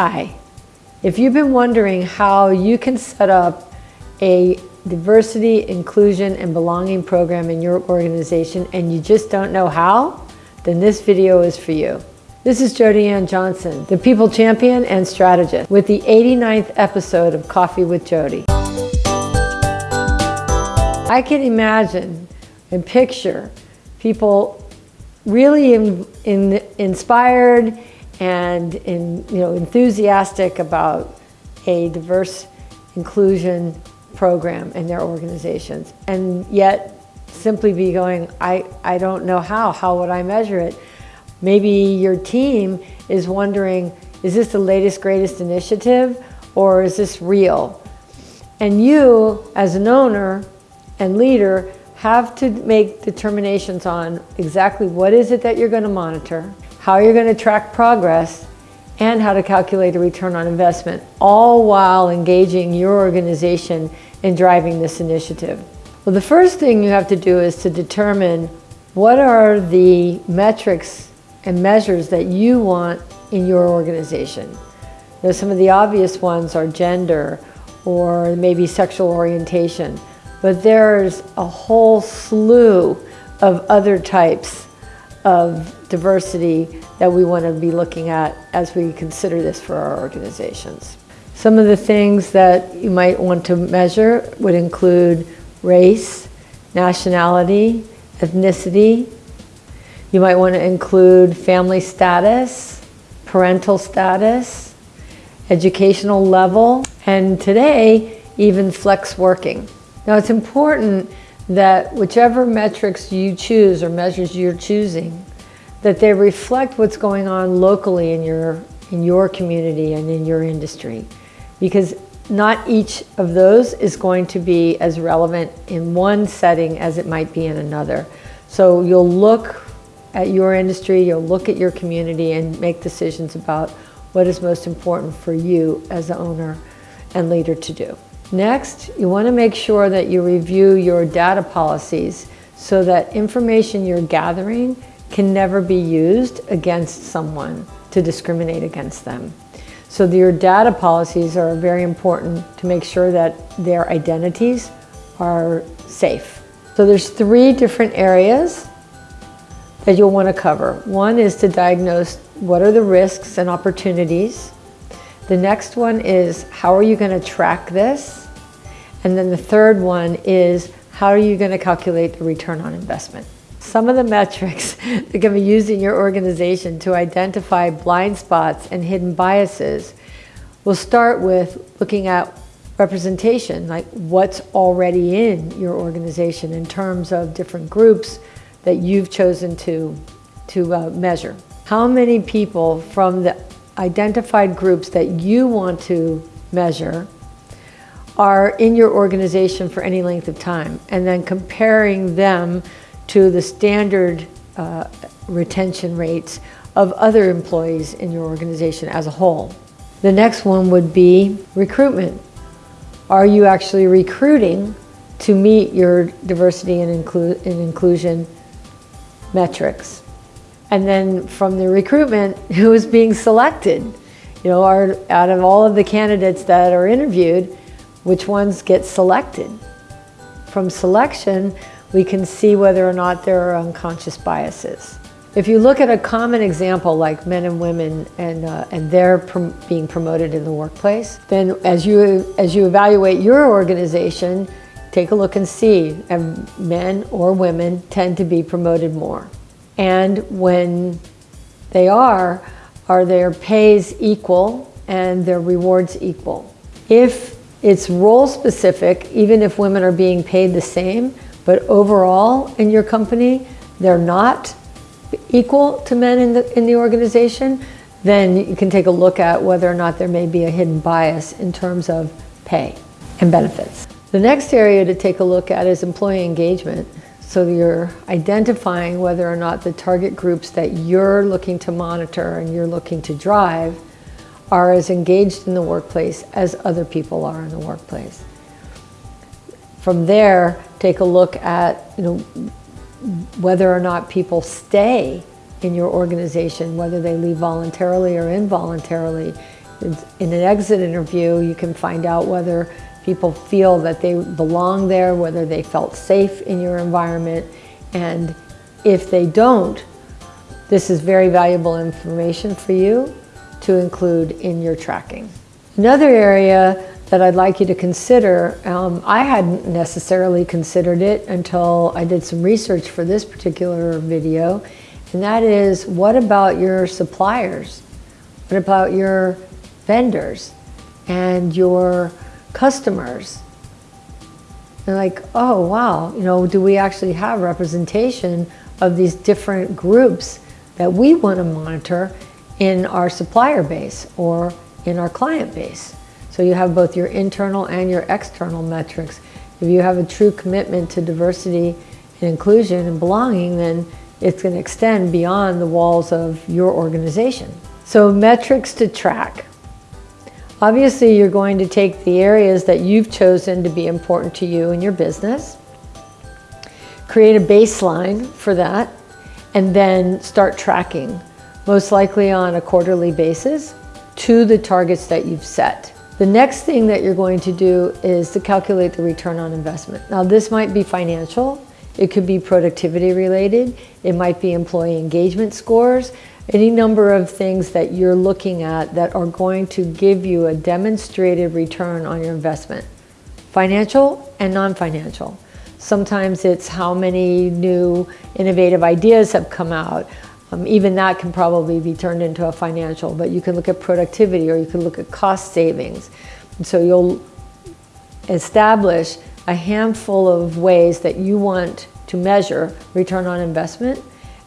Hi. If you've been wondering how you can set up a diversity, inclusion, and belonging program in your organization and you just don't know how, then this video is for you. This is Jody Ann Johnson, the People Champion and Strategist, with the 89th episode of Coffee with Jody. I can imagine and picture people really in, in, inspired and in, you know, enthusiastic about a diverse inclusion program in their organizations and yet simply be going, I, I don't know how, how would I measure it? Maybe your team is wondering, is this the latest, greatest initiative or is this real? And you, as an owner and leader, have to make determinations on exactly what is it that you're going to monitor, how you're going to track progress, and how to calculate a return on investment, all while engaging your organization in driving this initiative. Well, the first thing you have to do is to determine what are the metrics and measures that you want in your organization. Now, some of the obvious ones are gender or maybe sexual orientation, but there's a whole slew of other types of diversity that we want to be looking at as we consider this for our organizations. Some of the things that you might want to measure would include race, nationality, ethnicity. You might want to include family status, parental status, educational level, and today, even flex working. Now it's important that whichever metrics you choose or measures you're choosing, that they reflect what's going on locally in your, in your community and in your industry. Because not each of those is going to be as relevant in one setting as it might be in another. So you'll look at your industry, you'll look at your community and make decisions about what is most important for you as the owner and leader to do. Next, you want to make sure that you review your data policies so that information you're gathering can never be used against someone to discriminate against them. So your data policies are very important to make sure that their identities are safe. So there's three different areas that you'll want to cover. One is to diagnose what are the risks and opportunities. The next one is how are you going to track this? And then the third one is how are you going to calculate the return on investment? Some of the metrics that can be used in your organization to identify blind spots and hidden biases will start with looking at representation, like what's already in your organization in terms of different groups that you've chosen to, to uh, measure. How many people from the identified groups that you want to measure are in your organization for any length of time and then comparing them to the standard uh, retention rates of other employees in your organization as a whole. The next one would be recruitment. Are you actually recruiting to meet your diversity and, inclu and inclusion metrics? And then from the recruitment, who is being selected? You know, are, out of all of the candidates that are interviewed, which ones get selected? From selection, we can see whether or not there are unconscious biases. If you look at a common example like men and women and, uh, and they're prom being promoted in the workplace, then as you, as you evaluate your organization, take a look and see if men or women tend to be promoted more. And when they are, are their pays equal and their rewards equal? If it's role specific, even if women are being paid the same, but overall in your company, they're not equal to men in the, in the organization, then you can take a look at whether or not there may be a hidden bias in terms of pay and benefits. The next area to take a look at is employee engagement. So you're identifying whether or not the target groups that you're looking to monitor and you're looking to drive are as engaged in the workplace as other people are in the workplace. From there, take a look at you know, whether or not people stay in your organization, whether they leave voluntarily or involuntarily, in an exit interview, you can find out whether people feel that they belong there, whether they felt safe in your environment. And if they don't, this is very valuable information for you to include in your tracking. Another area that I'd like you to consider, um, I hadn't necessarily considered it until I did some research for this particular video, and that is what about your suppliers? What about your vendors and your customers? And like, oh wow, you know, do we actually have representation of these different groups that we want to monitor in our supplier base or in our client base? So you have both your internal and your external metrics. If you have a true commitment to diversity and inclusion and belonging, then it's going to extend beyond the walls of your organization. So metrics to track. Obviously, you're going to take the areas that you've chosen to be important to you and your business, create a baseline for that, and then start tracking, most likely on a quarterly basis, to the targets that you've set. The next thing that you're going to do is to calculate the return on investment. Now, this might be financial, it could be productivity related, it might be employee engagement scores, any number of things that you're looking at that are going to give you a demonstrated return on your investment, financial and non-financial. Sometimes it's how many new innovative ideas have come out. Um, even that can probably be turned into a financial, but you can look at productivity or you can look at cost savings. And so you'll establish a handful of ways that you want to measure return on investment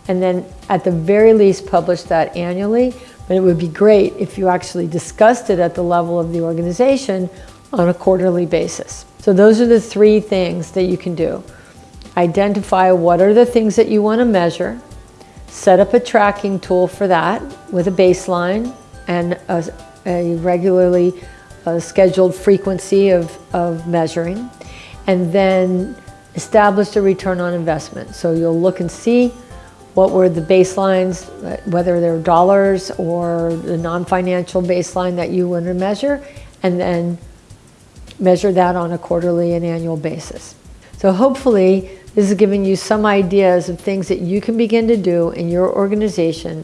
and then at the very least publish that annually. But it would be great if you actually discussed it at the level of the organization on a quarterly basis. So those are the three things that you can do. Identify what are the things that you want to measure, set up a tracking tool for that with a baseline and a, a regularly uh, scheduled frequency of, of measuring and then establish a return on investment. So you'll look and see what were the baselines, whether they're dollars or the non-financial baseline that you want to measure, and then measure that on a quarterly and annual basis. So hopefully this is giving you some ideas of things that you can begin to do in your organization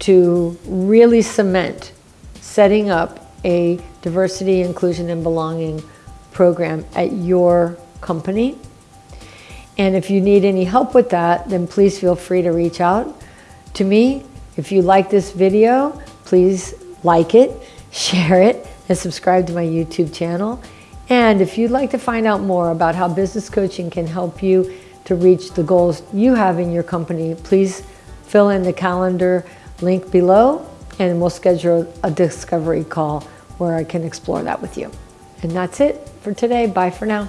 to really cement setting up a diversity, inclusion, and belonging program at your company. And if you need any help with that, then please feel free to reach out to me. If you like this video, please like it, share it, and subscribe to my YouTube channel. And if you'd like to find out more about how business coaching can help you to reach the goals you have in your company, please fill in the calendar link below and we'll schedule a discovery call where I can explore that with you. And that's it for today. Bye for now.